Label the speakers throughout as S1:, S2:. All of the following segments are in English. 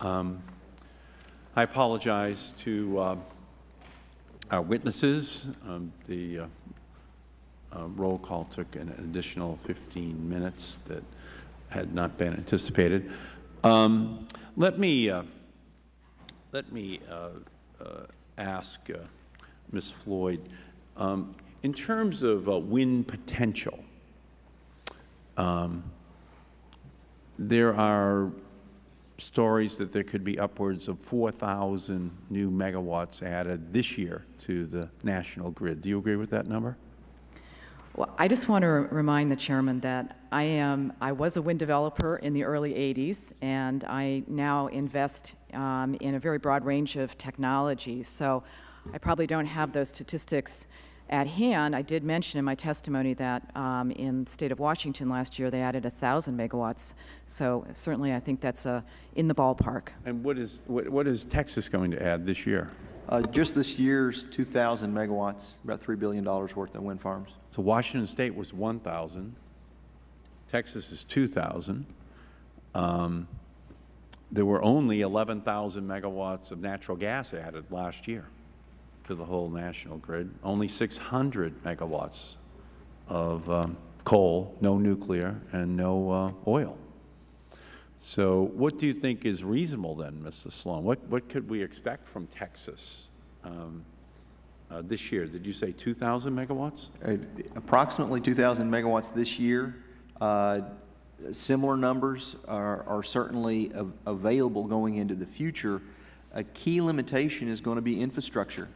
S1: Um, I apologize to uh, our witnesses. Um, The uh, uh, roll call took an additional 15 minutes that had not been anticipated. Um, Let me, uh, let me uh, uh, ask Ms. Floyd, um, in terms of wind potential, um, there are stories that there could be upwards of 4,000 new megawatts added this year to the national grid. Do you agree with that number?
S2: Well, I just want to remind the chairman that I am, I was a wind developer in the early 80s, and I now invest um, in a very broad range of technologies. So I probably don't have those statistics at hand. I did mention in my testimony that um, in the state of Washington last year, they added 1,000 megawatts. So certainly, I think that's uh, in the ballpark.
S1: And what is, what, what is Texas going to add this year?
S3: Uh, Just this year's 2,000 megawatts, about $3 billion worth of wind farms.
S1: So Washington State was 1,000. Texas is 2,000. Um, there were only 11,000 megawatts of natural gas added last year to the whole national grid. Only 600 megawatts of um, coal, no nuclear, and no uh, oil. So what do you think is reasonable then, Mr. Sloan? What, what could we expect from Texas um, uh, this year? Did you say 2,000 megawatts?
S3: Uh, Approximately 2,000 megawatts this year. Uh, Similar numbers are are certainly av- available going into the future. A key limitation is going to be infrastructure.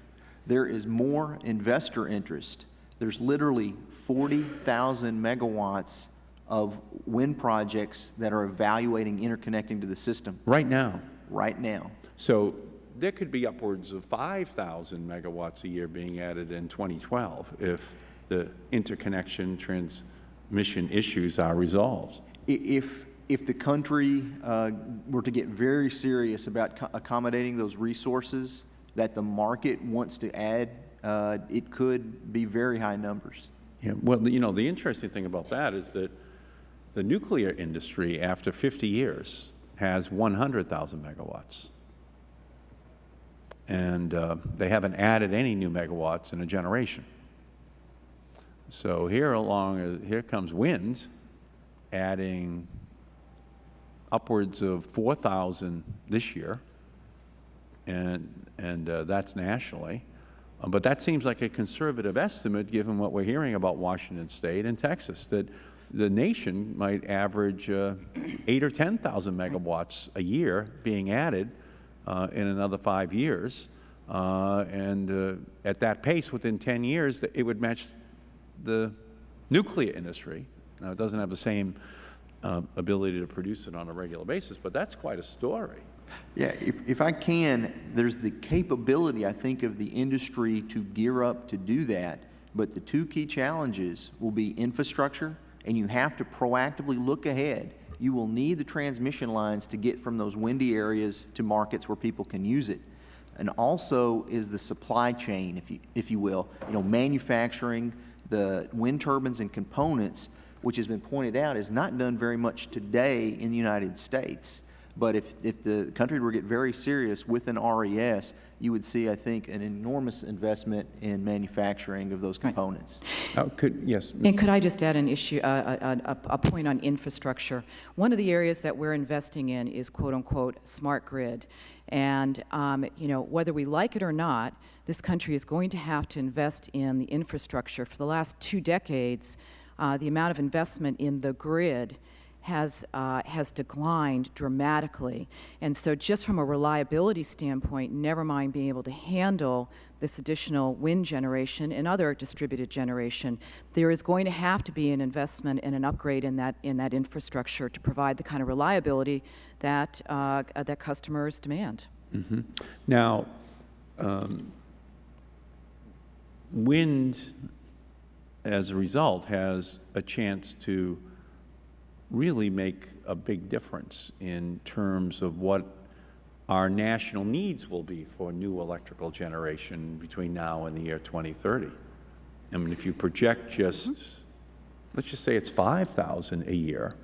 S3: There is more investor interest. There's literally 40,000 megawatts of wind projects that are evaluating interconnecting to the system
S1: Right now.
S3: right now.
S1: So there could be upwards of 5,000 megawatts a year being added in 2012 if the interconnection transmission issues are resolved.
S3: If, if the country uh, were to get very serious about co- accommodating those resources that the market wants to add, uh, it could be very high numbers.
S1: Yeah, well, you know, the interesting thing about that is that the nuclear industry, after 50 years, has 100,000 megawatts. And uh, they haven't added any new megawatts in a generation. So here along, uh, here comes wind, adding upwards of 4,000 this year, and, and uh, that's nationally. Uh, But that seems like a conservative estimate, given what we're hearing about Washington State and Texas, that the nation might average uh, eight or 10,000 megawatts a year being added uh, in another five years. Uh, And uh, at that pace, within 10 years, it would match the nuclear industry. Now, it doesn't have the same uh, ability to produce it on a regular basis, but that's quite a story.
S3: Yeah, if, if I can, there's the capability, I think, of the industry to gear up to do that. But the two key challenges will be infrastructure, and you have to proactively look ahead. You will need the transmission lines to get from those windy areas to markets where people can use it. And also is the supply chain, if you, if you will, you know, manufacturing the wind turbines and components, which has been pointed out, is not done very much today in the United States. But if, if the country were to get very serious with an RES, you would see, I think, an enormous investment in manufacturing of those components.
S1: Uh, Could, yes,
S2: And could I just add an issue, uh, a, a, a point on infrastructure? One of the areas that we're investing in is quote-unquote smart grid. And, um, you know, whether we like it or not, this country is going to have to invest in the infrastructure. For the last two decades, uh, the amount of investment in the grid has, uh, has declined dramatically. And so just from a reliability standpoint, never mind being able to handle this additional wind generation and other distributed generation, there is going to have to be an investment and an upgrade in that, in that infrastructure to provide the kind of reliability that, uh, that customers demand.
S1: Now, um, wind, as a result, has a chance to really make a big difference in terms of what our national needs will be for new electrical generation between now and the year 2030. I mean, if you project just, mm-hmm. let's just say it's 5,000 a year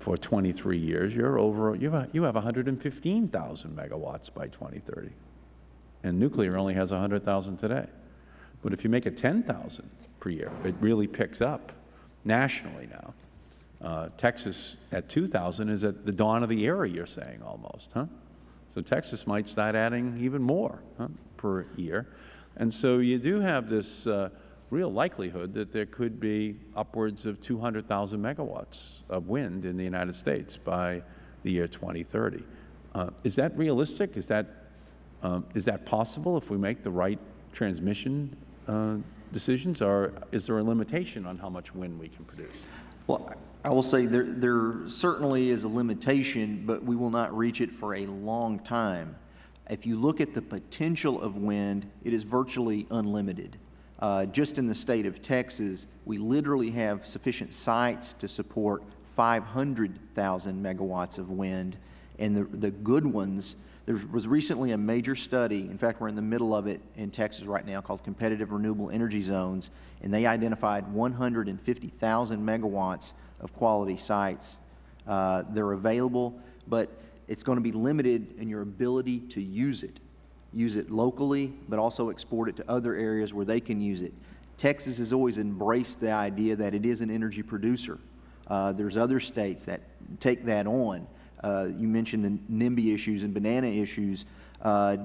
S1: for 23 years, you're over, you have, you have 115,000 megawatts by 2030. And nuclear only has 100,000 today. But if you make it 10,000 per year, it really picks up nationally now. Uh, Texas at 2,000 is at the dawn of the era, you're saying almost, huh? So Texas might start adding even more huh, per year. And so you do have this uh, real likelihood that there could be upwards of 200,000 megawatts of wind in the United States by the year 2030. Uh, is that realistic? Is that, um, is that possible if we make the right transmission uh, decisions, or is there a limitation on how much wind we can produce?
S3: Well, I will say there, there certainly is a limitation, but we will not reach it for a long time. If you look at the potential of wind, it is virtually unlimited. Uh, just in the state of Texas, we literally have sufficient sites to support 500,000 megawatts of wind. And the, the good ones, there was recently a major study, in fact, we're in the middle of it in Texas right now, called Competitive Renewable Energy Zones, and they identified 150,000 megawatts of quality sites. Uh, they're available, but it's going to be limited in your ability to use it. Use it locally, but also export it to other areas where they can use it. Texas has always embraced the idea that it is an energy producer. Uh, there's other states that take that on. Uh, you mentioned the NIMBY issues and banana issues. Uh,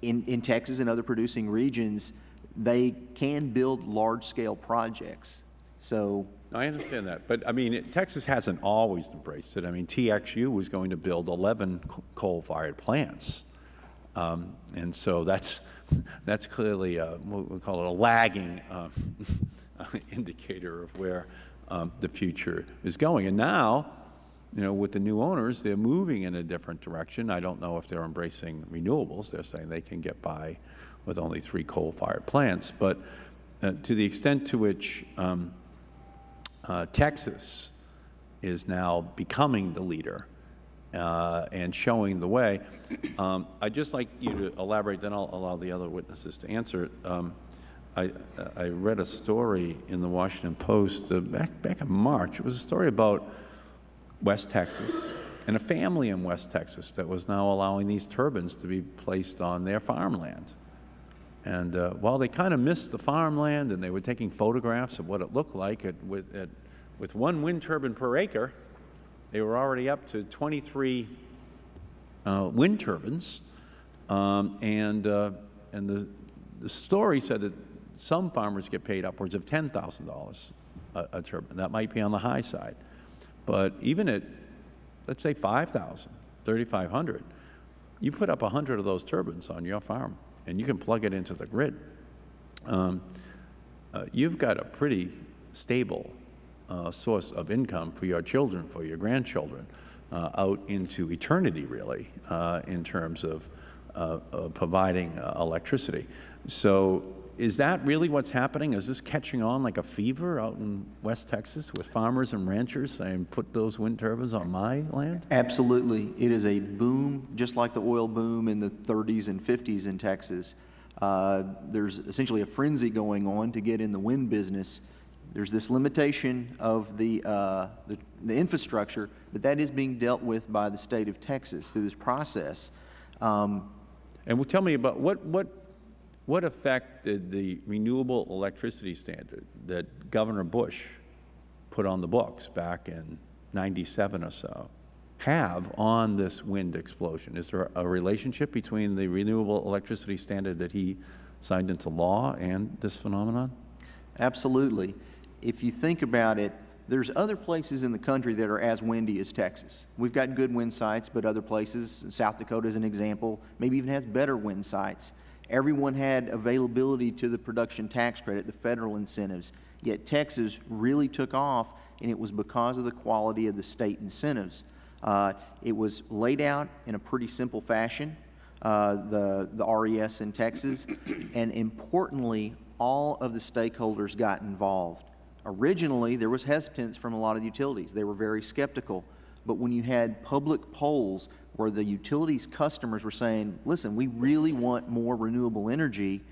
S3: in, in Texas and other producing regions, they can build large-scale projects. So
S1: I understand that, but I mean, it- Texas hasn't always embraced it. I mean, TXU was going to build 11 coal-fired plants. Um, And so that's, that's clearly, a- what we call it, a lagging uh, indicator of where um, the future is going. And now, you know, with the new owners, they're moving in a different direction. I don't know if they're embracing renewables. They're saying they can get by with only three coal-fired plants. But uh, to the extent to which um, uh, Texas is now becoming the leader uh, and showing the way. Um, I'd just like you to elaborate, then I'll allow the other witnesses to answer. Um, I, I read a story in the Washington Post uh, back, back in March. It was a story about West Texas and a family in West Texas that was now allowing these turbines to be placed on their farmland. And uh, while they kind of missed the farmland and they were taking photographs of what it looked like at, with, at, with one wind turbine per acre, they were already up to 23 uh, wind turbines. Um, and uh, and the, the story said that some farmers get paid upwards of $10,000 a, a turbine. That might be on the high side. But even at, let's say 5,000, 3,500, you put up 100 of those turbines on your farm, and you can plug it into the grid. Um, uh, you've got a pretty stable uh, source of income for your children, for your grandchildren, uh, out into eternity, really, uh, in terms of uh, providing uh, electricity. So is that really what's happening? Is this catching on like a fever out in West Texas with farmers and ranchers saying, put those wind turbines on my land?
S3: Absolutely. It is a boom, just like the oil boom in the 30s and 50s in Texas. Uh, there's essentially a frenzy going on to get in the wind business. There's this limitation of the, uh, the, the infrastructure, but that is being dealt with by the state of Texas through this process. Um,
S1: And well, tell me about what, what, what effect did the renewable electricity standard that Governor Bush put on the books back in 97 or so have on this wind explosion? Is there a relationship between the renewable electricity standard that he signed into law and this phenomenon?
S3: Absolutely. If you think about it, there's other places in the country that are as windy as Texas. We've got good wind sites, but other places, South Dakota is an example, maybe even has better wind sites. Everyone had availability to the production tax credit, the federal incentives, yet Texas really took off, and it was because of the quality of the state incentives. Uh, it was laid out in a pretty simple fashion, uh, the, the RES in Texas, and importantly, all of the stakeholders got involved. Originally, there was hesitance from a lot of the utilities. They were very skeptical. But when you had public polls where the utilities customers were saying, listen, we really want more renewable energy,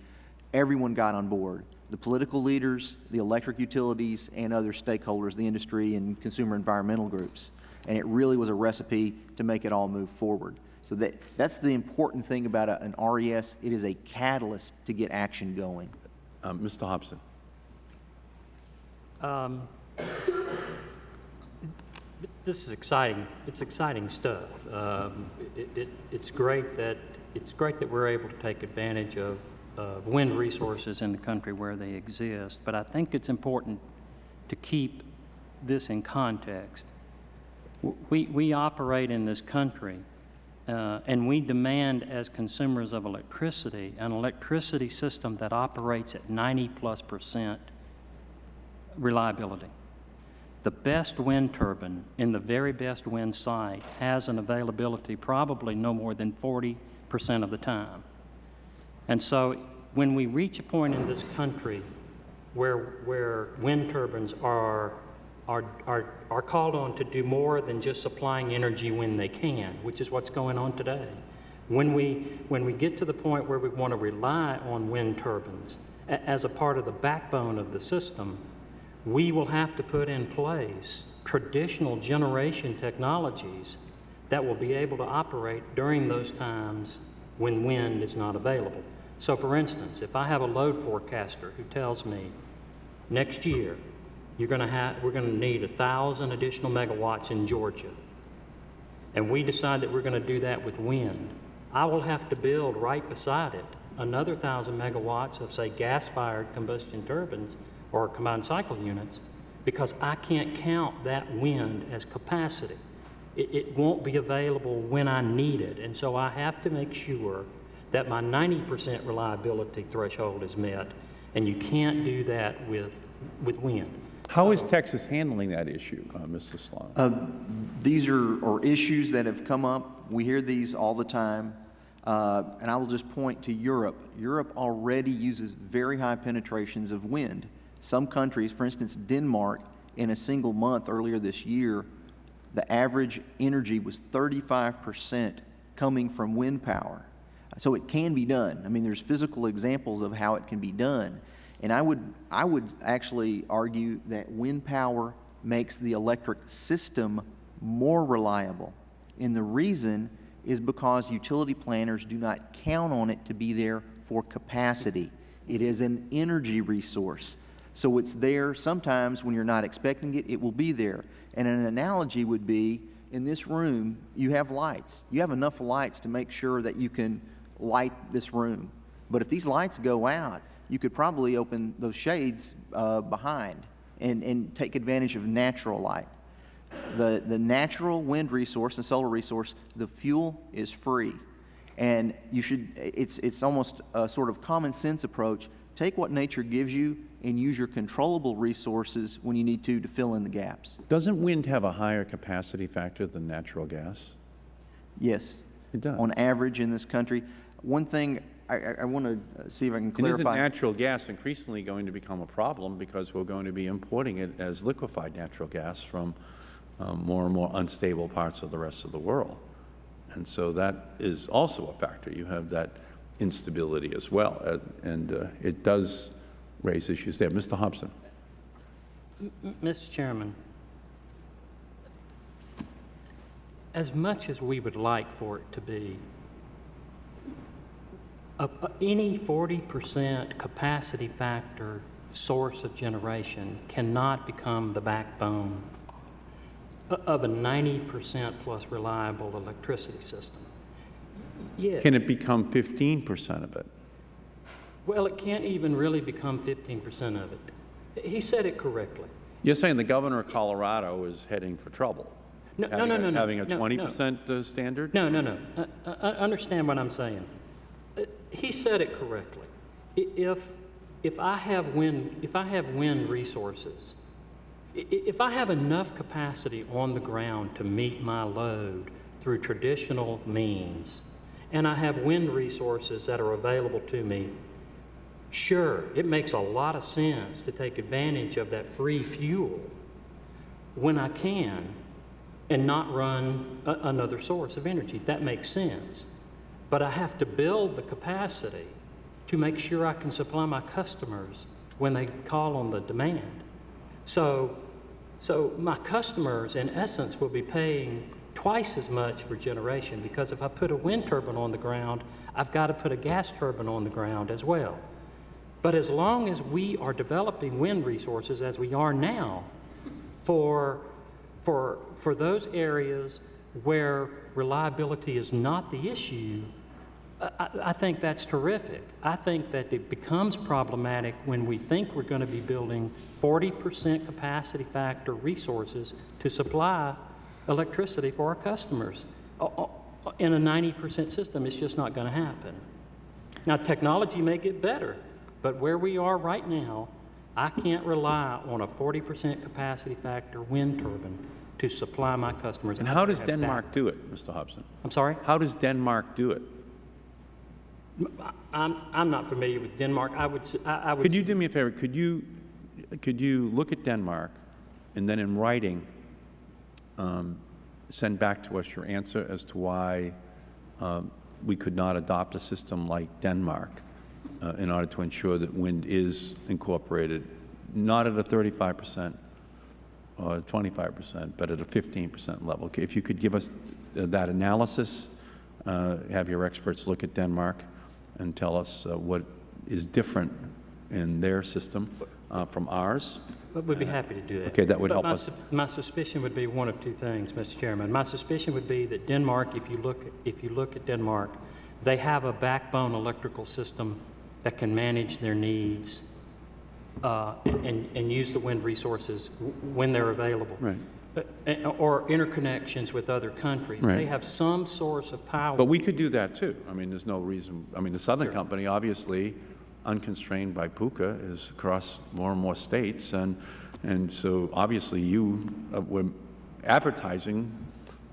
S3: everyone got on board. The political leaders, the electric utilities, and other stakeholders, the industry and consumer environmental groups. and it really was a recipe to make it all move forward. So that, that's the important thing about a- an RES. It is a catalyst to get action going.
S1: Um, Mr. Hobson?
S4: Um, This is exciting. It's exciting stuff. Um, it, it, it's great that it's great that we're able to take advantage of wind resources in the country where they exist. But I think it's important to keep this in context. We, we operate in this country, uh, and we demand as consumers of electricity an electricity system that operates at 90 plus percent reliability. The best wind turbine in the very best wind site has an availability probably no more than 40% of the time. And so when we reach a point in this country where, where wind turbines are, are, are, are called on to do more than just supplying energy when they can, which is what's going on today. When we, when we get to the point where we want to rely on wind turbines as a part of the backbone of the system, we will have to put in place traditional generation technologies that will be able to operate during those times when wind is not available. So for instance, if I have a load forecaster who tells me next year you're going to have we're going to need a thousand additional megawatts in Georgia, and we decide that we're going to do that with wind, I will have to build right beside it another thousand megawatts of say gas-fired combustion turbines or combined cycle units because I can't count that wind as capacity. It, it won't be available when I need it. And so I have to make sure that my 90% reliability threshold is met. And you can't do that with, with wind.
S1: How is Texas handling that issue, uh, Mr. Sloan?
S3: These are, are issues that have come up. We hear these all the time. Uh, and I will just point to Europe. Europe already uses very high penetrations of wind. Some countries, for instance, Denmark, in a single month earlier this year, the average energy was 35% coming from wind power. So it can be done. I mean, there's physical examples of how it can be done. And I would, I would actually argue that wind power makes the electric system more reliable. And the reason is because utility planners do not count on it to be there for capacity. It is an energy resource. So it's there sometimes when you're not expecting it, it will be there. And an analogy would be in this room, you have lights. You have enough lights to make sure that you can light this room. But if these lights go out, you could probably open those shades uh, behind and, and take advantage of natural light. The, the natural wind resource and solar resource, the fuel is free. And you should, it's, it's almost a sort of common sense approach. Take what nature gives you and use your controllable resources when you need to to fill in the gaps.
S1: Doesn't wind have a higher capacity factor than natural gas?
S3: Yes.
S1: It does.
S3: On average in this country. One thing, I, I, I want to see if I can
S1: And isn't natural gas increasingly going to become a problem because we're going to be importing it as liquefied natural gas from um, more and more unstable parts of the rest of the world? And so that is also a factor. You have that instability as well, uh, and uh, it does raise issues there. Mr. Hobson?
S4: Mr. Chairman, as much as we would like for it to be, a- a- any 40% capacity factor source of generation cannot become the backbone of a 90% plus reliable electricity system. Yeah.
S1: Can it become 15 percent of it?
S4: Well, it can't even really become 15% of it. He said it correctly.
S1: You're saying the governor of Colorado is heading for trouble?
S4: No, no, no,
S1: a-
S4: no, no,
S1: Having a
S4: no, no.
S1: 20 percent uh, standard?
S4: No, no, no. Uh, uh, uh, understand what I'm saying. Uh, He said it correctly. If, if I have wind, if I have wind resources, i- i- if I have enough capacity on the ground to meet my load through traditional means, and I have wind resources that are available to me, sure, it makes a lot of sense to take advantage of that free fuel when I can and not run another source of energy. That makes sense. But I have to build the capacity to make sure I can supply my customers when they call on the demand. So, So my customers, in essence, will be paying twice as much for generation because if I put a wind turbine on the ground, I've got to put a gas turbine on the ground as well. But as long as we are developing wind resources as we are now for, for, for those areas where reliability is not the issue, I, I- think that's terrific. I think that it becomes problematic when we think we're going to be building 40% capacity factor resources to supply electricity for our customers. In a 90% system, it's just not going to happen. Now, technology may get better, but where we are right now, I can't rely on a 40% capacity factor wind turbine to supply my customers.
S1: And how does
S4: have that.
S1: Denmark do it, Mr. Hobson?
S4: I'm sorry?
S1: How does Denmark do it?
S4: I'm, I'm not familiar with Denmark. I would, I would.
S1: Could you do me a favor? Could you, could you look at Denmark and then in writing, um, send back to us your answer as to why um, we could not adopt a system like Denmark uh, in order to ensure that wind is incorporated, not at a 35 percent or 25 percent, but at a 15 percent level? If you could give us uh, that analysis, uh, have your experts look at Denmark and tell us uh, what is different in their system uh, from ours.
S4: But we'd be happy to do that.
S1: Okay, that would
S4: But
S1: help
S4: my
S1: us.
S4: My suspicion would be one of two things, Mr. Chairman. My suspicion would be that Denmark, if you look, if you look at Denmark, they have a backbone electrical system that can manage their needs uh, and, and use the wind resources when they're available.
S1: Right.
S4: But- eh, Or interconnections with other countries.
S1: Right.
S4: They have some source of power.
S1: But we could do that too. I mean, there's no reason, I mean, the Southern Company, obviously, unconstrained by PUHCA, is across more and more states, and, and so obviously you uh, were advertising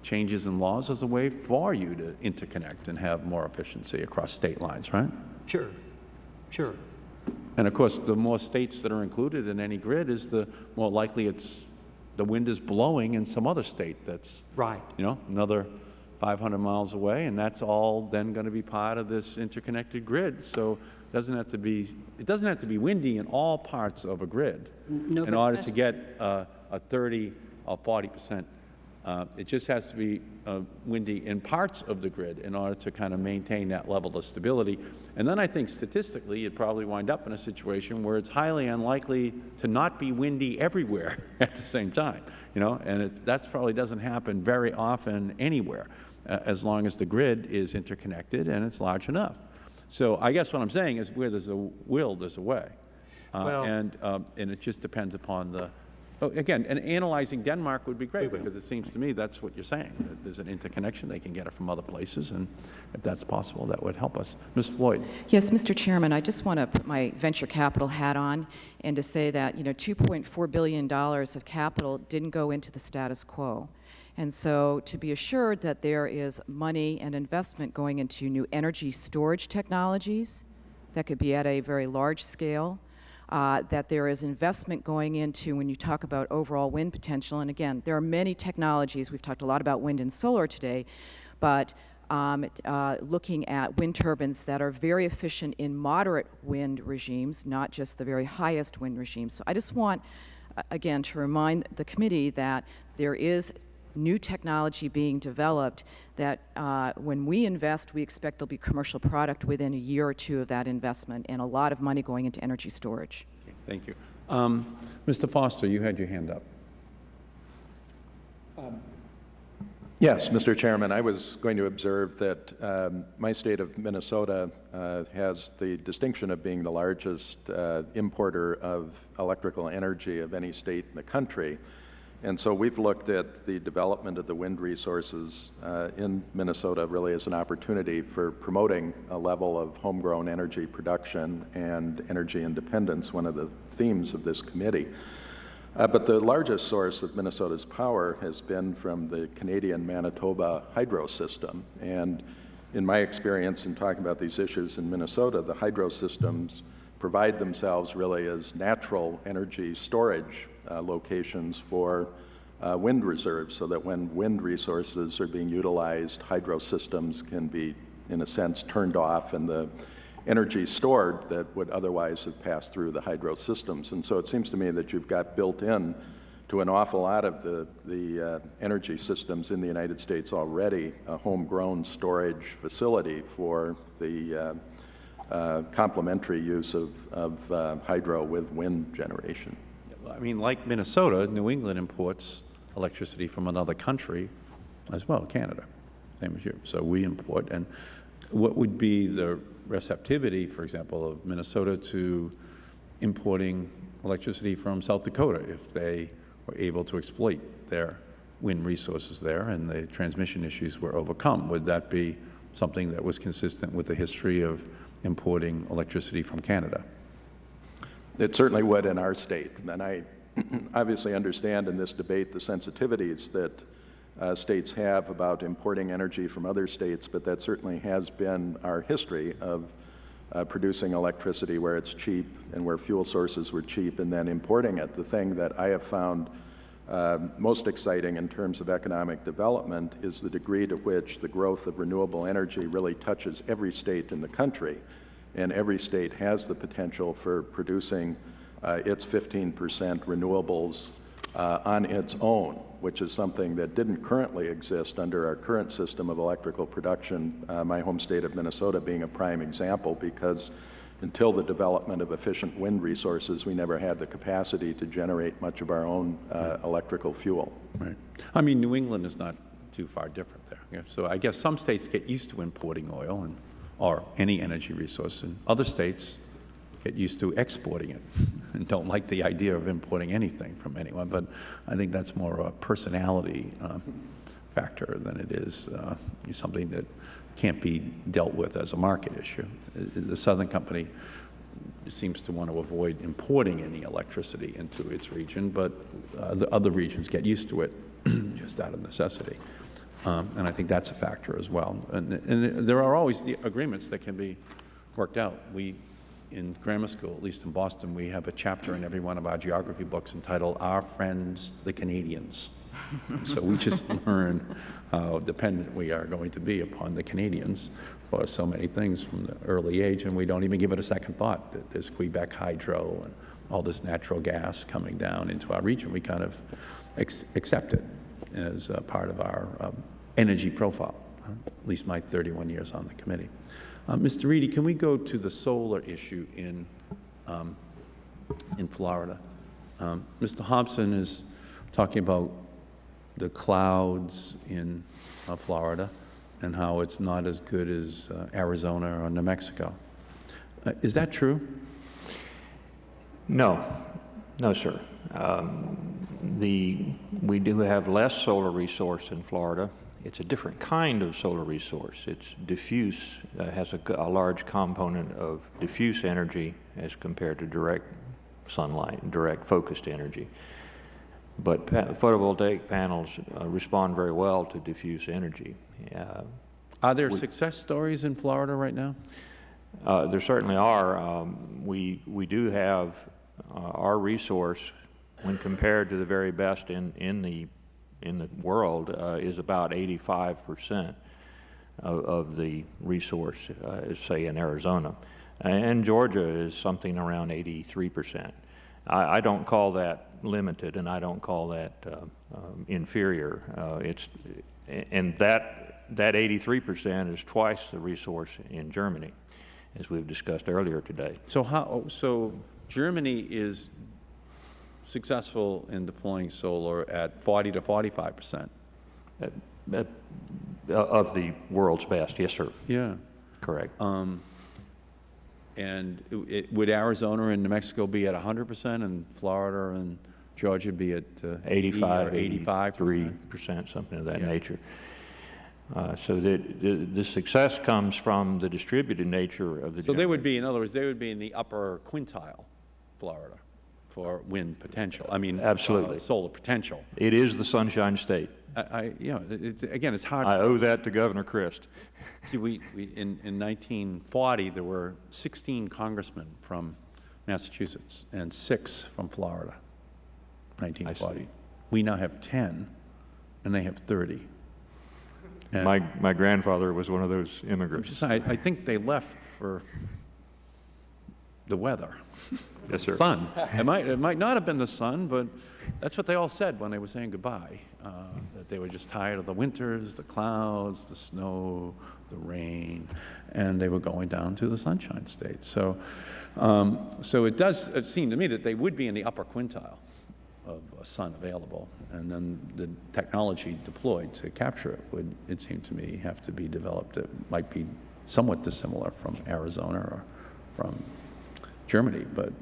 S1: changes in laws as a way for you to interconnect and have more efficiency across state lines, right?
S4: Sure, sure.
S1: And of course, the more states that are included in any grid is the more likely it's, the wind is blowing in some other state that's
S4: Right.
S1: you know, another 500 miles away, and that's all then going to be part of this interconnected grid. So it doesn't have to be, it doesn't have to be windy in all parts of a grid
S4: no,
S1: in order to get uh, a 30 or 40 percent. Uh, It just has to be uh, windy in parts of the grid in order to kind of maintain that level of stability. And then I think statistically, you'd probably wind up in a situation where it's highly unlikely to not be windy everywhere at the same time, you know? And that probably doesn't happen very often anywhere, uh, as long as the grid is interconnected and it's large enough. So I guess what I'm saying is where there's a will, there's a way. Uh,
S4: Well-
S1: And, um, and it just depends upon the, oh, again, and analyzing Denmark would be great, because it seems to me that's what you're saying, that there's an interconnection, they can get it from other places, and if that's possible, that would help us. Ms. Floyd?
S2: Yes, Mr. Chairman, I just want to put my venture capital hat on and to say that, you know, $2.4 billion of capital didn't go into the status quo. And so to be assured that there is money and investment going into new energy storage technologies that could be at a very large scale, uh, that there is investment going into when you talk about overall wind potential. And again, there are many technologies. We've talked a lot about wind and solar today, but um, uh, looking at wind turbines that are very efficient in moderate wind regimes, not just the very highest wind regimes. So I just want, again, to remind the committee that there is new technology being developed that uh, when we invest, we expect there'll be commercial product within a year or two of that investment and a lot of money going into energy storage.
S1: Okay, Thank you. Um, Mr. Foster, you had your hand up.
S5: Yes, Mr. Chairman, I was going to observe that um, my state of Minnesota uh, has the distinction of being the largest uh, importer of electrical energy of any state in the country. And so we've looked at the development of the wind resources uh, in Minnesota really as an opportunity for promoting a level of homegrown energy production and energy independence, one of the themes of this committee. Uh, but the largest source of Minnesota's power has been from the Canadian Manitoba hydro system. And in my experience in talking about these issues in Minnesota, the hydro systems provide themselves really as natural energy storage uh, locations for uh, wind reserves so that when wind resources are being utilized, hydro systems can be, in a sense, turned off and the energy stored that would otherwise have passed through the hydro systems. And so it seems to me that you've got built in to an awful lot of the, the uh, energy systems in the United States already a homegrown storage facility for the uh, complementary use of, of uh, hydro with wind generation.
S1: I mean, like Minnesota, New England imports electricity from another country as well, Canada, same as you. So we import, and what would be the receptivity, for example, of Minnesota to importing electricity from South Dakota if they were able to exploit their wind resources there and the transmission issues were overcome? Would that be something that was consistent with the history of importing electricity from Canada?
S5: It certainly would in our state. And I obviously understand in this debate the sensitivities that uh, states have about importing energy from other states, but that certainly has been our history of uh, producing electricity where it's cheap and where fuel sources were cheap and then importing it. The thing that I have found uh, most exciting in terms of economic development is the degree to which the growth of renewable energy really touches every state in the country. And every state has the potential for producing uh, its 15 percent renewables uh, on its own, which is something that didn't currently exist under our current system of electrical production, uh, my home state of Minnesota being a prime example, because until the development of efficient wind resources, we never had the capacity to generate much of our own uh, electrical fuel.
S1: Right. I mean, New England is not too far different there. So I guess some states get used to importing oil and, or any energy resource, and other states get used to exporting it and don't like the idea of importing anything from anyone. But I think that's more a personality uh, factor than it is uh, something that can't be dealt with as a market issue. The Southern Company seems to want to avoid importing any electricity into its region, but uh, the other regions get used to it just out of necessity. Um, And I think that's a factor as well. And, and there are always the agreements that can be worked out. We, in grammar school, at least in Boston, we have a chapter in every one of our geography books entitled Our Friends the Canadians. So we just learn how dependent we are going to be upon the Canadians for so many things from the early age, and we don't even give it a second thought that there's Quebec Hydro and all this natural gas coming down into our region. We kind of accept it as part of our um, energy profile, uh, at least my 31 years on the committee. Uh, Mr. Reedy, can we go to the solar issue in, um, in Florida? Um, Mr. Hobson is talking about the clouds in uh, Florida and how it's not as good as uh, Arizona or New Mexico. Uh, is that true?
S6: No, no, sir. Um, the, we do have less solar resource in Florida. It's a different kind of solar resource. It's diffuse, uh, has a, a large component of diffuse energy as compared to direct sunlight, direct focused energy. But pa photovoltaic panels uh, respond very well to diffuse energy. Uh,
S1: Are there success stories in Florida right now?
S6: uh, There certainly are. Um, We, we do have uh, our resource, when compared to the very best in, in the, in the world, uh, is about 85 percent of, of the resource, uh, say in Arizona. And Georgia is something around 83 percent. I, I don't call that limited, and I don't call that uh, um, inferior. Uh, It's, and that, that 83 percent is twice the resource in Germany, as we've discussed earlier today.
S1: So how, so Germany is successful in deploying solar at 40 to 45 percent?
S6: Uh, uh, Of the world's best, yes, sir,
S1: Yeah.
S6: correct.
S1: And it- it, would Arizona and New Mexico be at 100 percent and Florida and Georgia be at uh,
S6: 85,
S1: 80 or 85
S6: 83
S1: percent?
S6: percent, something of that
S1: Yeah.
S6: nature. Uh, So the, the the success comes from the distributed nature of the.
S1: So they would be, in other words, they would be in the upper quintile, Florida, for wind potential, I mean. uh,
S6: Absolutely.
S1: Solar potential.
S6: It is the Sunshine State.
S1: I, I, you know, it's, again, it's hard.
S6: I owe that to Governor Crist.
S1: See, we, we, in, in 1940, there were 16 congressmen from Massachusetts and six from Florida, 1940. We now have 10, and they have 30. And
S6: My, my grandfather was one of those immigrants.
S1: just, I, I think they left for the weather.
S6: Yes, sir.
S1: Sun. It might, it might not have been the sun, but that's what they all said when they were saying goodbye, uh, that they were just tired of the winters, the clouds, the snow, the rain, and they were going down to the Sunshine State. So, um, so it does it seem to me that they would be in the upper quintile of uh, sun available, and then the technology deployed to capture it would, it seemed to me, have to be developed. It might be somewhat dissimilar from Arizona or from Germany, but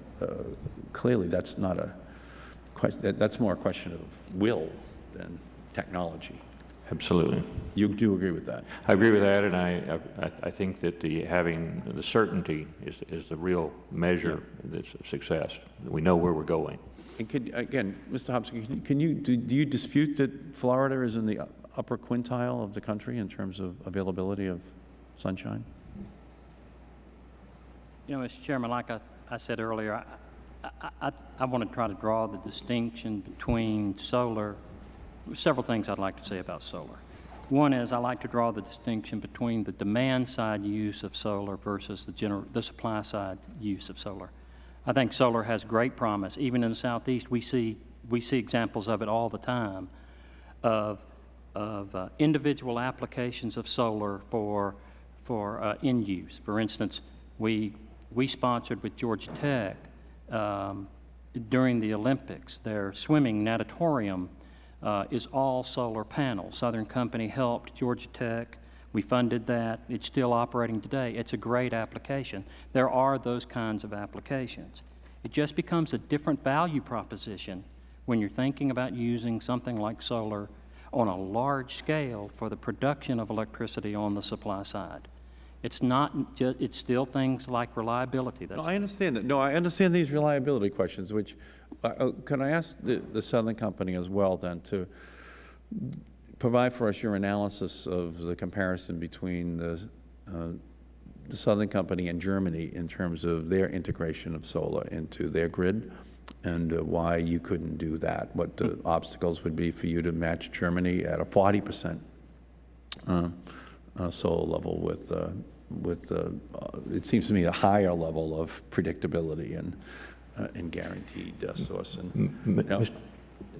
S1: clearly that's not a question, that's more a question of will than technology.
S6: Absolutely.
S1: You do agree with that?
S6: I agree with that, and I, I, I think that the, having the certainty is, is the real measure that's of success. We know where we're going.
S1: And could, again, Mr. Hobson, can you- can you, do do you dispute that Florida is in the upper quintile of the country in terms of availability of sunshine?
S4: You know, Mr. Chairman, like I, I said earlier, I, I, I, I want to try to draw the distinction between solar, several things I'd like to say about solar. One is I like to draw the distinction between the demand side use of solar versus the gener, the supply side use of solar. I think solar has great promise. Even in the southeast, we see, we see examples of it all the time of, of uh, individual applications of solar for, for uh, end use. For instance, we, we sponsored with Georgia Tech um, during the Olympics, their swimming natatorium uh, is all solar panels. Southern Company helped Georgia Tech. We funded that. It's still operating today. It's a great application. There are those kinds of applications. It just becomes a different value proposition when you're thinking about using something like solar on a large scale for the production of electricity on the supply side. It's not, ju- it's still things like reliability.
S1: No, I understand that. No, I understand these reliability questions, which, uh, uh, can I ask the, the Southern Company as well then to provide for us your analysis of the comparison between the, uh, the Southern Company and Germany in terms of their integration of solar into their grid and uh, why you couldn't do that, what the obstacles would be for you to match Germany at a 40 percent uh, uh, solar level with, uh, with uh, uh, it seems to me, a higher level of predictability and, uh, and guaranteed uh, source. And,
S6: M-
S1: Now-
S6: Mr.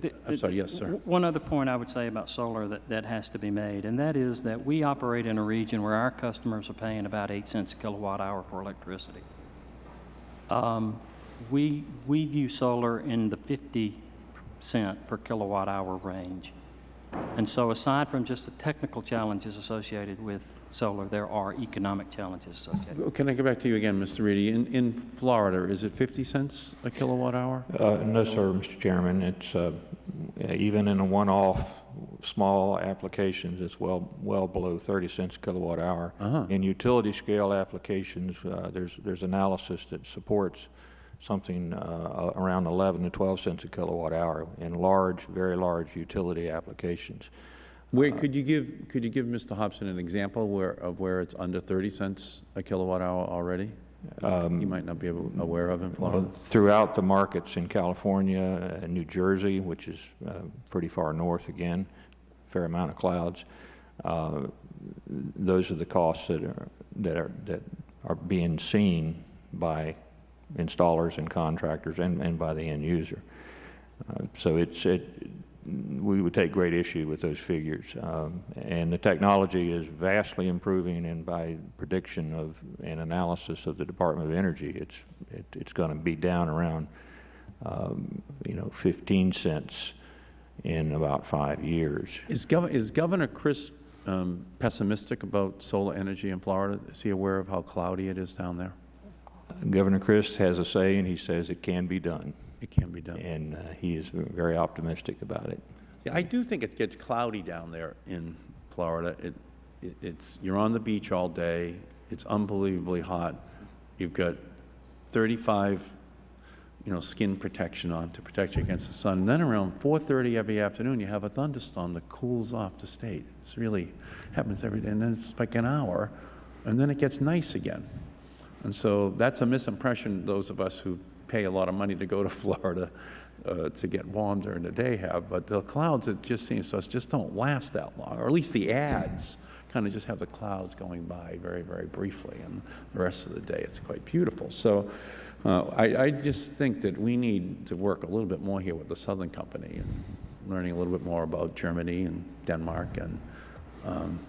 S4: The-
S1: I'm sorry, yes, sir.
S4: One other point I would say about solar that, that has to be made, and that is that we operate in a region where our customers are paying about 8 cents a kilowatt hour for electricity. Um, We, we view solar in the 50 cent per kilowatt hour range. And so aside from just the technical challenges associated with solar, there are economic challenges associated.
S1: Can I go back to you again, Mr. Reedy? In, in Florida, is it 50 cents a kilowatt hour?
S6: Uh, No, sir, Mr. Chairman. It's, uh, even in a one-off, small applications, it's well, well below 30 cents a kilowatt hour.
S1: Uh-huh.
S6: In utility-scale applications, uh, there's, there's analysis that supports something uh, around 11 to 12 cents a kilowatt hour in large, very large utility applications.
S1: Where, could you give, could you give Mr. Hobson an example where, of where it's under 30 cents a kilowatt hour already? You might not be able- aware of in
S6: Well, Throughout the markets in California and New Jersey, which is uh, pretty far north again, fair amount of clouds, uh, those are the costs that are, that are, that are being seen by installers and contractors and, and by the end user. Uh, So it's, it, we would take great issue with those figures. Um, And the technology is vastly improving, and by prediction of, and analysis of the Department of Energy, it's, it- it's going to be down around, um, you know, 15 cents in about five years.
S1: Is Gov, is Governor Crist um, pessimistic about solar energy in Florida? Is he aware of how cloudy it is down there?
S6: Governor Crist has a say, and he says it can be done,
S1: It can be done.
S6: and uh, he is very optimistic about it.
S1: Yeah, I do think it gets cloudy down there in Florida. It, it, it's, you're on the beach all day, it's unbelievably hot. You've got 35, you know, skin protection on to protect you against the sun. And then around 4:30 every afternoon, you have a thunderstorm that cools off the state. It's really, happens every day, and then it's like an hour, and then it gets nice again. And so that's a misimpression those of us who pay a lot of money to go to Florida uh, to get warm during the day have. But the clouds, it just seems to us, just don't last that long, or at least the ads kind of just have the clouds going by very, very briefly, and the rest of the day it's quite beautiful. So uh, I, I just think that we need to work a little bit more here with the Southern Company and learning a little bit more about Germany and Denmark and um,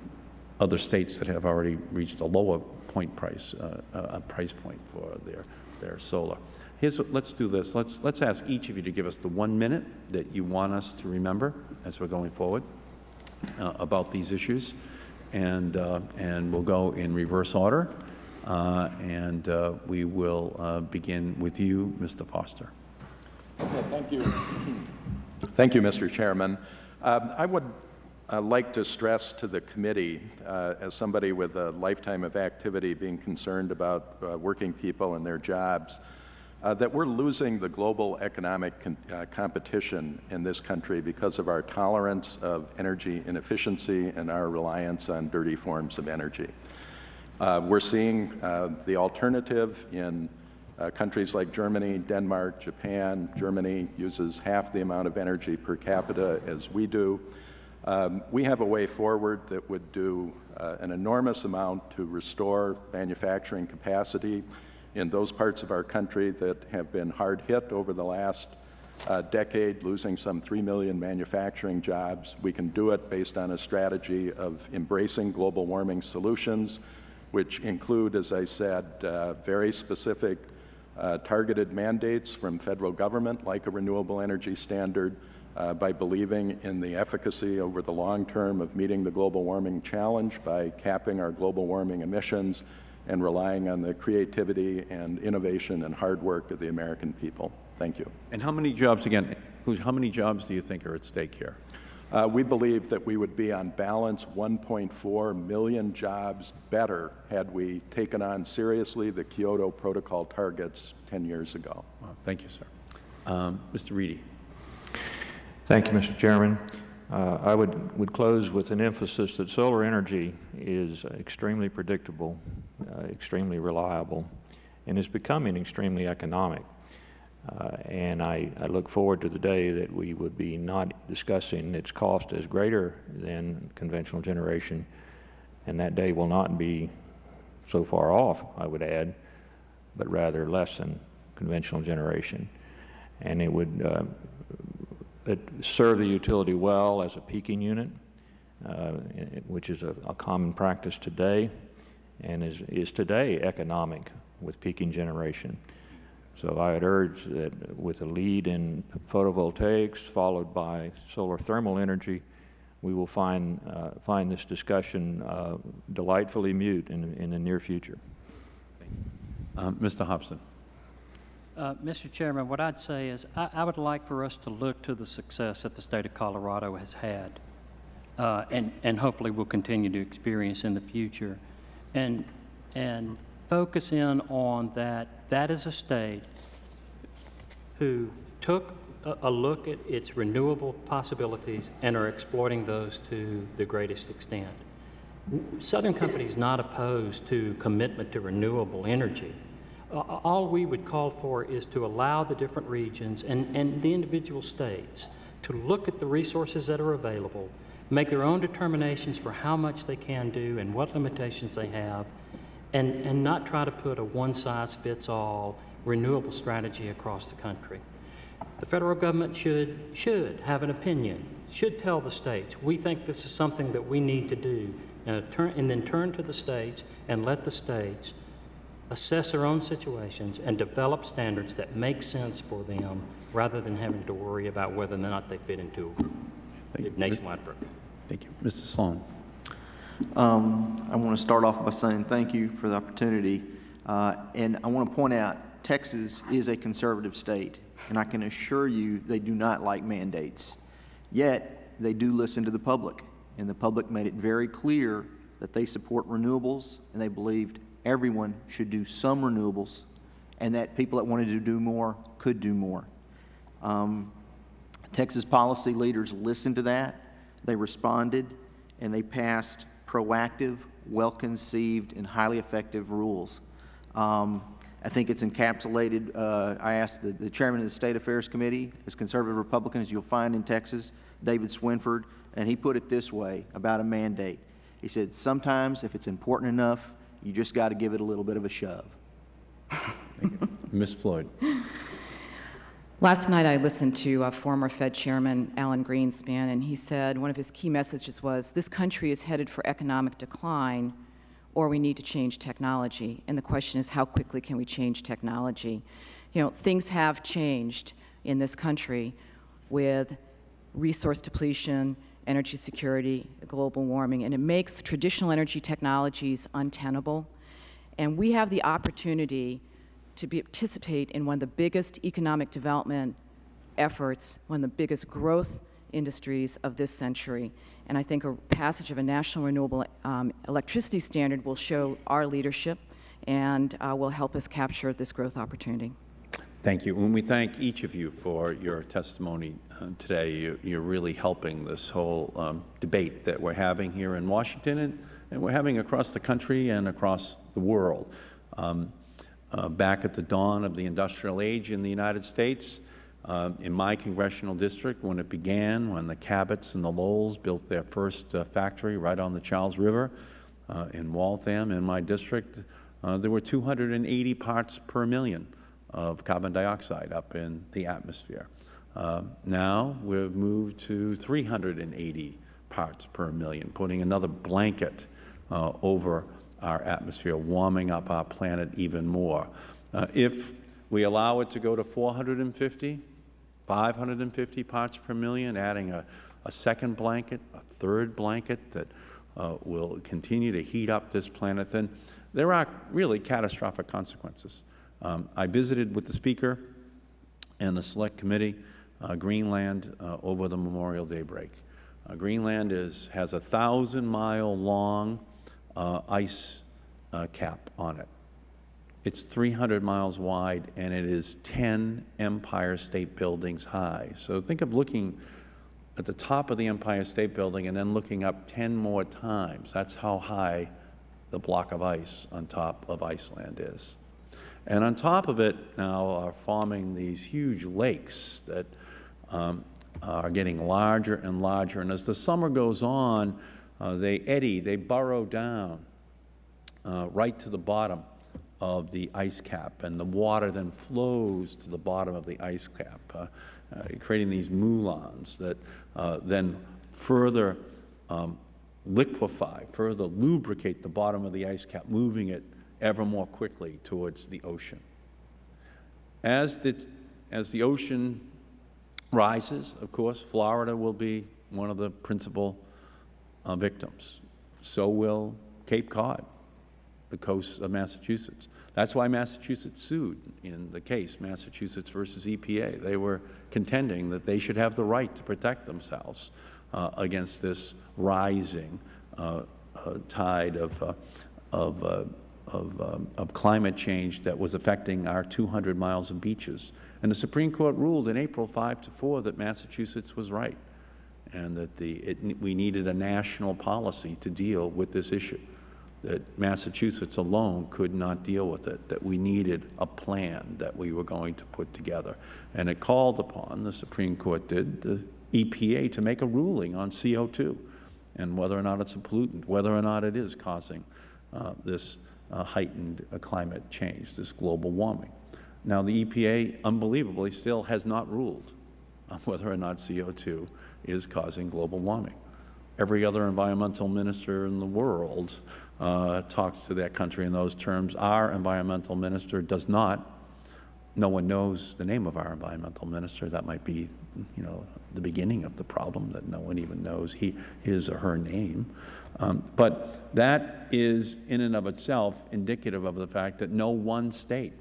S1: other states that have already reached a lower point price, uh, uh, price point for their, their solar. Here's what, let's do this. Let's, let's ask each of you to give us the one minute that you want us to remember as we're going forward uh, about these issues. And, uh, and we'll go in reverse order. Uh, and uh, we will uh, begin with you, Mr. Foster.
S5: Okay, Thank you. Thank you, Mr. Chairman. Um, I would uh, like to stress to the committee, uh, as somebody with a lifetime of activity being concerned about uh, working people and their jobs, uh, that we're losing the global economic con uh, competition in this country because of our tolerance of energy inefficiency and our reliance on dirty forms of energy. Uh, we're seeing uh, the alternative in countries like Germany, Denmark, Japan. Germany uses half the amount of energy per capita as we do. Um, we have a way forward that would do uh, an enormous amount to restore manufacturing capacity in those parts of our country that have been hard hit over the last uh, decade, losing some 3 million manufacturing jobs. We can do it based on a strategy of embracing global warming solutions, which include, as I said, uh, very specific uh, targeted mandates from federal government, like a renewable energy standard, uh, by believing in the efficacy over the long term of meeting the global warming challenge by capping our global warming emissions and relying on the creativity and innovation and hard work of the American people. Thank you.
S1: And how many jobs, again, how many jobs do you think are at stake here?
S5: Uh, we believe that we would be on balance 1.4 million jobs better had we taken on seriously the Kyoto Protocol targets 10 years ago.
S1: Well, thank you, sir. Um, Mr. Reedy.
S6: Thank you, Mr. Chairman. Uh, I would, would close with an emphasis that solar energy is extremely predictable, uh, extremely reliable, and is becoming extremely economic. Uh, and I, I, look forward to the day that we would be not discussing its cost as greater than conventional generation, and that day will not be so far off, I would add, but rather less than conventional generation. And it would it serve the utility well as a peaking unit, uh, which is a, a, common practice today and is, is today economic with peaking generation. So I would urge that with a lead in photovoltaics followed by solar thermal energy, we will find, uh, find this discussion uh, delightfully mute in, in the near future.
S1: Um, Mr. Hobson.
S4: Uh, Mr. Chairman, what I'd say is I, I, would like for us to look to the success that the state of Colorado has had uh, and, and hopefully will continue to experience in the future and, and focus in on that that is a state who took a, a look at its renewable possibilities and are exploiting those to the greatest extent. Southern Company is not opposed to commitment to renewable energy all we would call for is to allow the different regions and, and the individual states to look at the resources that are available, make their own determinations for how much they can do and what limitations they have, and, and not try to put a one-size-fits-all renewable strategy across the country. The federal government should, should have an opinion, should tell the states, we think this is something that we need to do, and, turn, and then turn to the states and let the states assess their own situations, and develop standards that make sense for them rather than having to worry about whether or not they fit into Thank a nationwide program.
S1: Thank you. Mr. Sloan.
S3: Um, I want to start off by saying thank you for the opportunity. Uh, and I want to point out Texas is a conservative state, and I can assure you they do not like mandates. Yet, they do listen to the public, and the public made it very clear that they support renewables, and they believed everyone should do some renewables and that people that wanted to do more could do more. Um, Texas policy leaders listened to that, they responded, and they passed proactive, well-conceived, and highly effective rules. Um, I think it's encapsulated, uh, I asked the, the, chairman of the State Affairs Committee, as conservative Republican as you'll find in Texas, David Swinford, and he put it this way about a mandate. He said, sometimes if it's important enough, you just got to give it a little bit of a shove.
S1: Ms. Floyd.
S2: Last night, I listened to uh, former Fed Chairman Alan Greenspan, and he said one of his key messages was, this country is headed for economic decline, or we need to change technology. And the question is, how quickly can we change technology? You know, things have changed in this country with resource depletion, energy security, global warming, and it makes traditional energy technologies untenable. And we have the opportunity to be, participate in one of the biggest economic development efforts, one of the biggest growth industries of this century. And I think a passage of a national renewable um, electricity standard will show our leadership and uh, will help us capture this growth opportunity.
S1: Thank you. And we thank each of you for your testimony uh, today. You, you're really helping this whole um, debate that we're having here in Washington and, and we're having across the country and across the world. Um, uh, back at the dawn of the industrial age in the United States, uh, in my congressional district, when it began, when the Cabots and the Lowells built their first uh, factory right on the Charles River uh, in Waltham, in my district, uh, there were 280 parts per million of carbon dioxide up in the atmosphere. Uh, now we've moved to 380 parts per million, putting another blanket uh, over our atmosphere, warming up our planet even more. Uh, if we allow it to go to 450, 550 parts per million, adding a, a second blanket, a third blanket that uh, will continue to heat up this planet, then there are really catastrophic consequences. Um, I visited with the Speaker and the Select Committee uh, Greenland uh, over the Memorial Day break. Uh, Greenland is, has a thousand-mile-long uh, ice uh, cap on it. It's 300 miles wide, and it is 10 Empire State Buildings high. So think of looking at the top of the Empire State Building and then looking up 10 more times. That's how high the block of ice on top of Iceland is. And on top of it now are forming these huge lakes that um, are getting larger and larger. And as the summer goes on, uh, they eddy, they burrow down uh, right to the bottom of the ice cap, and the water then flows to the bottom of the ice cap, uh, uh, creating these moulins that uh, then further um, liquefy, further lubricate the bottom of the ice cap, moving it ever more quickly towards the ocean. As the, as the ocean rises, of course, Florida will be one of the principal uh, victims. So will Cape Cod, the coast of Massachusetts. That's why Massachusetts sued in the case, Massachusetts versus EPA. They were contending that they should have the right to protect themselves uh, against this rising uh, uh tide of, uh, of, uh, of, um, of climate change that was affecting our 200 miles of beaches. And the Supreme Court ruled in April 5 to 4 that Massachusetts was right and that the, it, we needed a national policy to deal with this issue, that Massachusetts alone could not deal with it, that we needed a plan that we were going to put together. And it called upon, the Supreme Court did, the EPA to make a ruling on CO2 and whether or not it's a pollutant, whether or not it is causing uh, this uh, heightened uh, climate change, this global warming. Now, the EPA, unbelievably, still has not ruled on whether or not CO2 is causing global warming. Every other environmental minister in the world uh, talks to that country in those terms. Our environmental minister does not. No one knows the name of our environmental minister. That might be, you know, the beginning of the problem, that no one even knows he, his or her name. Um, but that is, in and of itself, indicative of the fact that no one state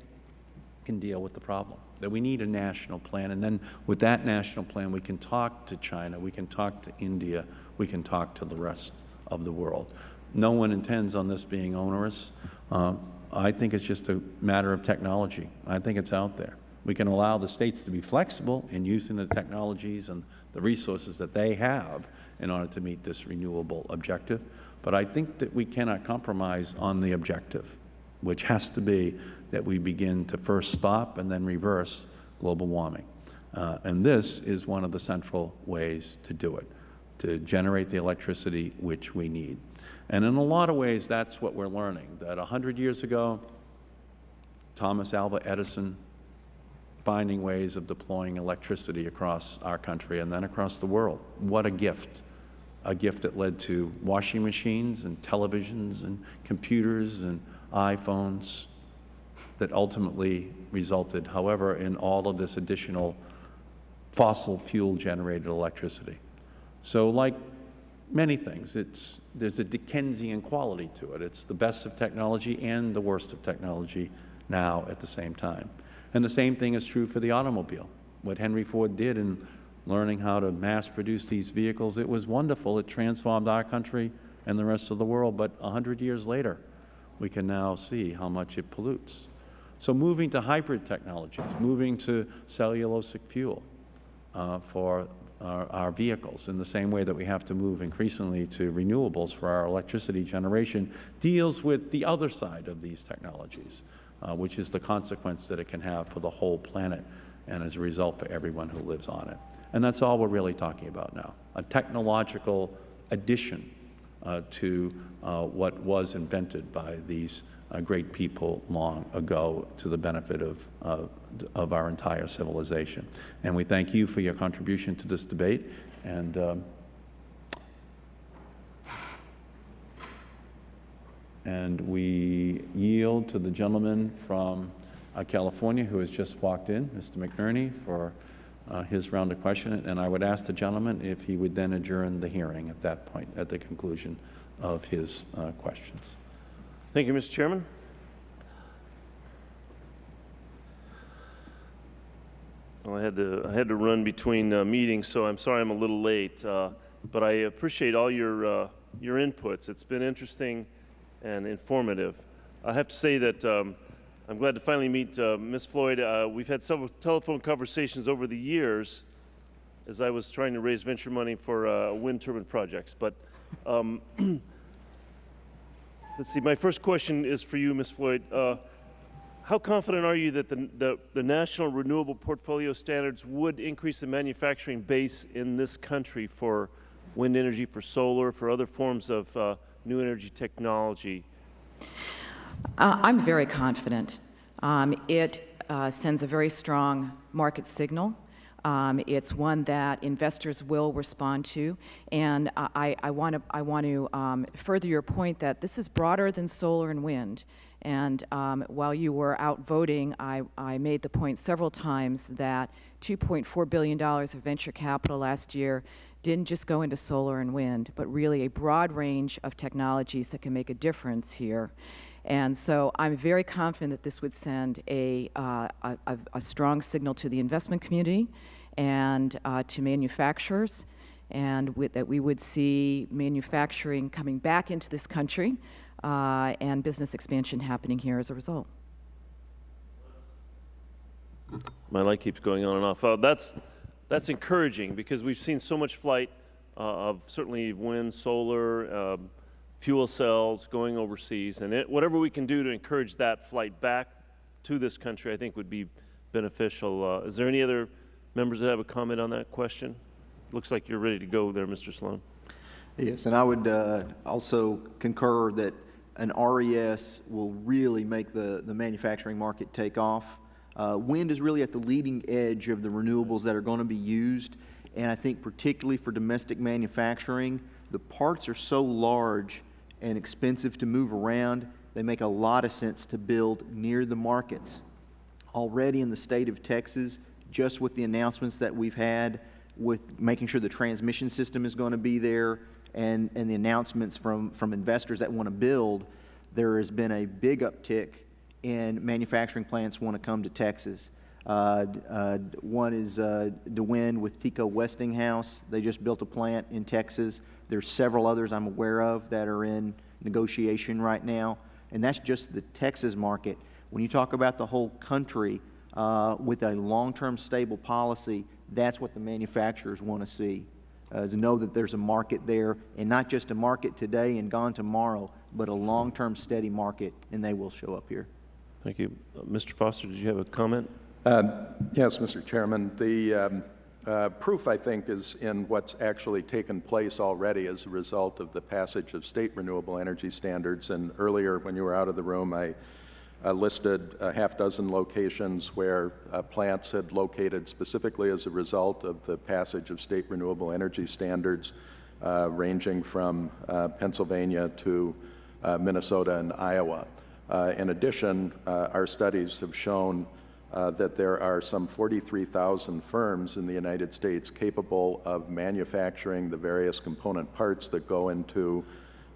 S1: can deal with the problem, that we need a national plan. And then with that national plan, we can talk to China, we can talk to India, we can talk to the rest of the world. No one intends on this being onerous. Uh, I think it's just a matter of technology. I think it's out there. We can allow the states to be flexible in using the technologies and the resources that they have in order to meet this renewable objective. But I think that we cannot compromise on the objective, which has to be that we begin to first stop and then reverse global warming. Uh, and this is one of the central ways to do it, to generate the electricity which we need. And in a lot of ways, that's what we're learning, that 100 years ago, Thomas Alva Edison finding ways of deploying electricity across our country and then across the world. What a gift. A gift that led to washing machines and televisions and computers and iPhones that ultimately resulted, however, in all of this additional fossil fuel generated electricity. So like many things, it's, there's a Dickensian quality to it. It's the best of technology and the worst of technology now at the same time. And the same thing is true for the automobile. What Henry Ford did in learning how to mass produce these vehicles, it was wonderful. It transformed our country and the rest of the world. But a hundred years later, we can now see how much it pollutes. So moving to hybrid technologies, moving to cellulosic fuel uh, for our, our vehicles in the same way that we have to move increasingly to renewables for our electricity generation deals with the other side of these technologies, uh, which is the consequence that it can have for the whole planet and as a result for everyone who lives on it. And that's all we're really talking about now, a technological addition uh, to uh, what was invented by these uh, great people long ago to the benefit of, of our entire civilization. And we thank you for your contribution to this debate. And and we yield to the gentleman from uh, California who has just walked in, Mr. McNerney, for uh, his round of questioning. And I would ask the gentleman if he would then adjourn the hearing at that point, at the conclusion of his uh, questions.
S7: Thank you, Mr. Chairman. Well, I had to, I had to run between uh, meetings, so I'm sorry I'm a little late. Uh, but I appreciate all your, uh, your inputs. It's been interesting and informative. I have to say that um, I'm glad to finally meet uh, Ms. Floyd. Uh, we've had several telephone conversations over the years as I was trying to raise venture money for uh, wind turbine projects. But um, let's see, my first question is for you, Ms. Floyd. Uh, how confident are you that the, the, the, National Renewable Portfolio Standards would increase the manufacturing base in this country for wind energy, for solar, for other forms of uh, new energy technology?
S2: Uh, I'm very confident. Um, it uh, sends a very strong market signal. Um, it's one that investors will respond to, and I, I want to I want to um, further your point that this is broader than solar and wind. And um, while you were out voting, I, I made the point several times that $2.4 billion of venture capital last year didn't just go into solar and wind, but really a broad range of technologies that can make a difference here. And so I'm very confident that this would send a, uh, a, a, strong signal to the investment community and uh, to manufacturers, and with, that we would see manufacturing coming back into this country uh, and business expansion happening here as a result.
S7: My light keeps going on and off. Uh, that's, that's encouraging because we've seen so much flight uh, of certainly wind, solar, um, fuel cells going overseas. And it, whatever we can do to encourage that flight back to this country, I think would be beneficial. Uh, is there any other members that have a comment on that question? Looks like you're ready to go there, Mr. Sloan.
S3: Yes, and I would uh, also concur that an RES will really make the, the manufacturing market take off. Uh, wind is really at the leading edge of the renewables that are going to be used, and I think particularly for domestic manufacturing, the parts are so large and expensive to move around, they make a lot of sense to build near the markets. Already in the state of Texas, just with the announcements that we've had, with making sure the transmission system is going to be there, and, and the announcements from, from investors that want to build, there has been a big uptick in manufacturing plants want to come to Texas. Uh, uh, one is uh, DeWind with TECO-Westinghouse. They just built a plant in Texas. There's several others I'm aware of that are in negotiation right now, and that's just the Texas market. When you talk about the whole country uh, with a long-term stable policy, that's what the manufacturers want to see uh, is know that there's a market there, and not just a market today and gone tomorrow, but a long-term steady market, and they will show up here.
S7: Thank you. Uh, Mr. Foster, did you have a comment?
S5: Um, yes, Mr. Chairman. The, um, uh, proof, I think, is in what's actually taken place already as a result of the passage of state renewable energy standards. And earlier, when you were out of the room, I uh, listed a half dozen locations where uh, plants had located specifically as a result of the passage of state renewable energy standards, uh, ranging from uh, Pennsylvania to uh, Minnesota and Iowa. Uh, in addition, our studies have shown uh, that there are some 43,000 firms in the United States capable of manufacturing the various component parts that go into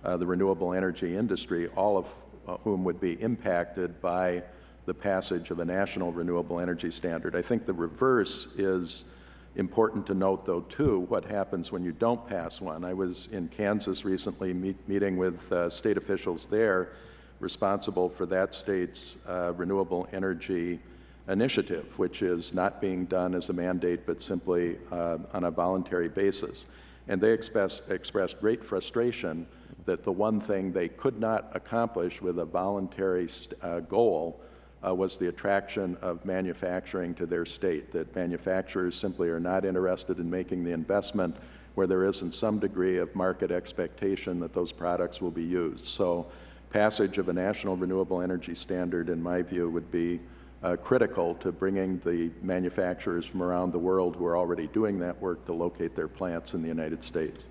S5: uh, the renewable energy industry, all of uh, whom would be impacted by the passage of a national renewable energy standard. I think the reverse is important to note, though, too, what happens when you don't pass one. I was in Kansas recently meet, meeting with uh, state officials there responsible for that state's uh, renewable energy initiative, which is not being done as a mandate but simply uh, on a voluntary basis. And they express, expressed great frustration that the one thing they could not accomplish with a voluntary uh, goal uh, was the attraction of manufacturing to their state, that manufacturers simply are not interested in making the investment where there isn't some degree of market expectation that those products will be used. So passage of a national renewable energy standard, in my view, would be uh, critical to bringing the manufacturers from around the world who are already doing that work to locate their plants in the United States.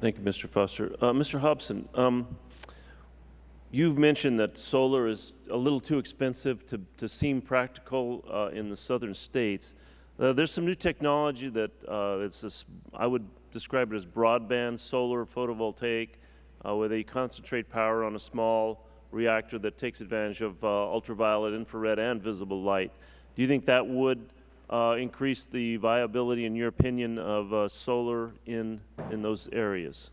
S7: Thank you, Mr. Foster. Uh, Mr. Hobson, um, you've mentioned that solar is a little too expensive to, to seem practical uh, in the southern states. Uh, there's some new technology that uh, it's a, I would describe it as broadband solar photovoltaic, uh, where they concentrate power on a small reactor that takes advantage of uh, ultraviolet, infrared, and visible light. Do you think that would uh, increase the viability, in your opinion, of uh, solar in, in those areas?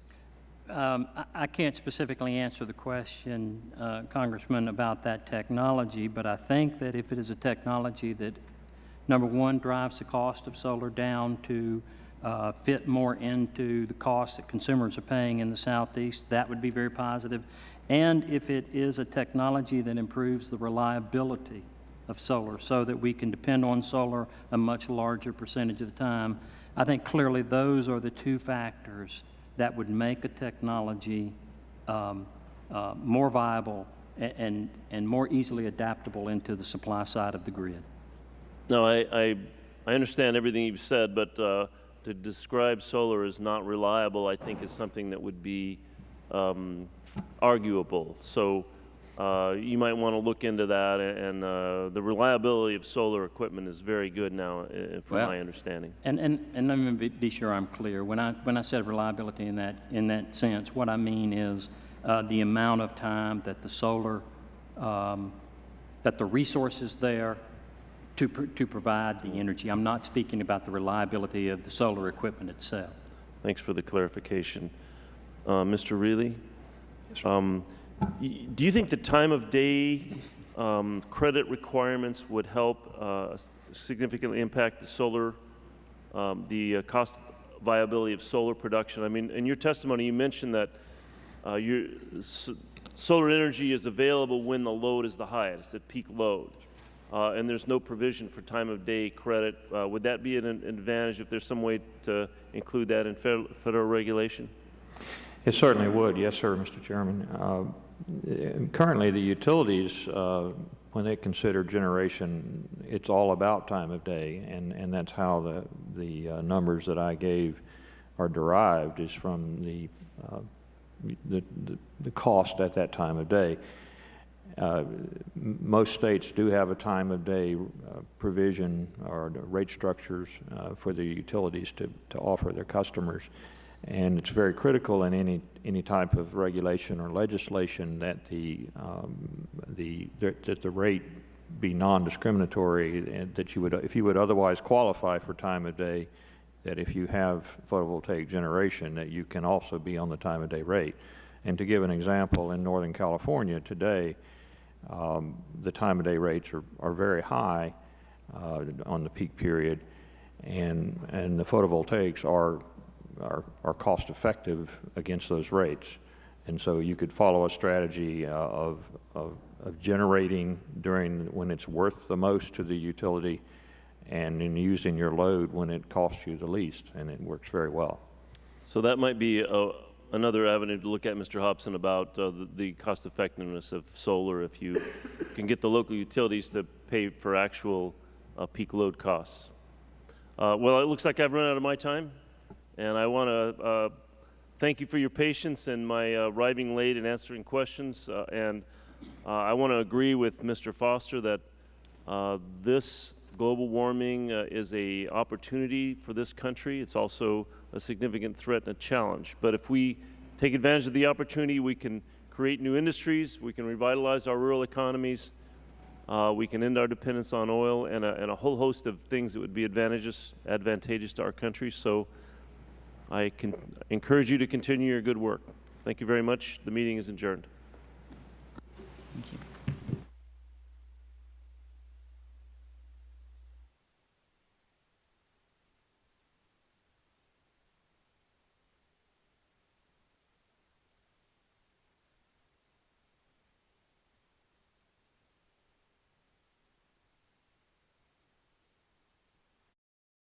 S4: Um, I, I can't specifically answer the question, uh, Congressman, about that technology, but I think that if it is a technology that, number one, drives the cost of solar down to uh, fit more into the costs that consumers are paying in the Southeast, that would be very positive. and if it is a technology that improves the reliability of solar so that we can depend on solar a much larger percentage of the time. I think clearly those are the two factors that would make a technology um, uh, more viable and, and, and more easily adaptable into the supply side of the grid.
S7: No, I, I, I understand everything you've said, but uh, to describe solar as not reliable, I think is something that would be um, arguable. So uh, you might want to look into that, and uh, the reliability of solar equipment is very good now, uh, from
S4: well,
S7: my understanding.
S4: And, and, and let me be, be, sure I'm clear. When I, when I said reliability in that, in that sense, what I mean is uh, the amount of time that the solar, um, that the resources there to, pr to provide the energy. I'm not speaking about the reliability of the solar equipment itself.
S7: Thanks for the clarification. Uh, Mr. Reedy? Um, do you think the time of day um, credit requirements would help uh, significantly impact the solar, um, the uh, cost viability of solar production? I mean, in your testimony, you mentioned that uh, your, so solar energy is available when the load is the highest, at peak load. Uh, and there's no provision for time of day credit. Uh, would that be an advantage if there's some way to include that in federal, federal regulation?
S6: It certainly would, yes, sir, Mr. Chairman. Uh, currently, the utilities, uh, when they consider generation, it's all about time of day, and, and that's how the, the uh, numbers that I gave are derived, is from the, uh, the, the, the, cost at that time of day. Uh, most states do have a time of day uh, provision or rate structures for the utilities to, to offer their customers. And it's very critical in any, any type of regulation or legislation that the, um, the, that the rate be non-discriminatory and that you would, if you would otherwise qualify for time of day, that if you have photovoltaic generation, that you can also be on the time of day rate. And to give an example, in Northern California today, um, the time of day rates are, are very high uh, on the peak period, and, and the photovoltaics are are, are cost effective against those rates. And so you could follow a strategy uh, of, of, of, generating during when it's worth the most to the utility and in using your load when it costs you the least, and it works very well.
S7: So that might be uh, another avenue to look at, Mr. Hobson, about uh, the- the cost effectiveness of solar if you can get the local utilities to pay for actual uh, peak load costs. Uh, Well, it looks like I've run out of my time, and I want to thank you for your patience and my uh, arriving late and answering questions. uh, And uh, I want to agree with Mr. Foster that uh, this global warming uh, is a opportunity for this country. It's also a significant threat and a challenge. But if we take advantage of the opportunity, we can create new industries, we can revitalize our rural economies, uh, we can end our dependence on oil, and a, and a whole host of things that would be advantageous, advantageous to our country. So I can encourage you to continue your good work. Thank you very much. The meeting is adjourned.
S2: Thank you.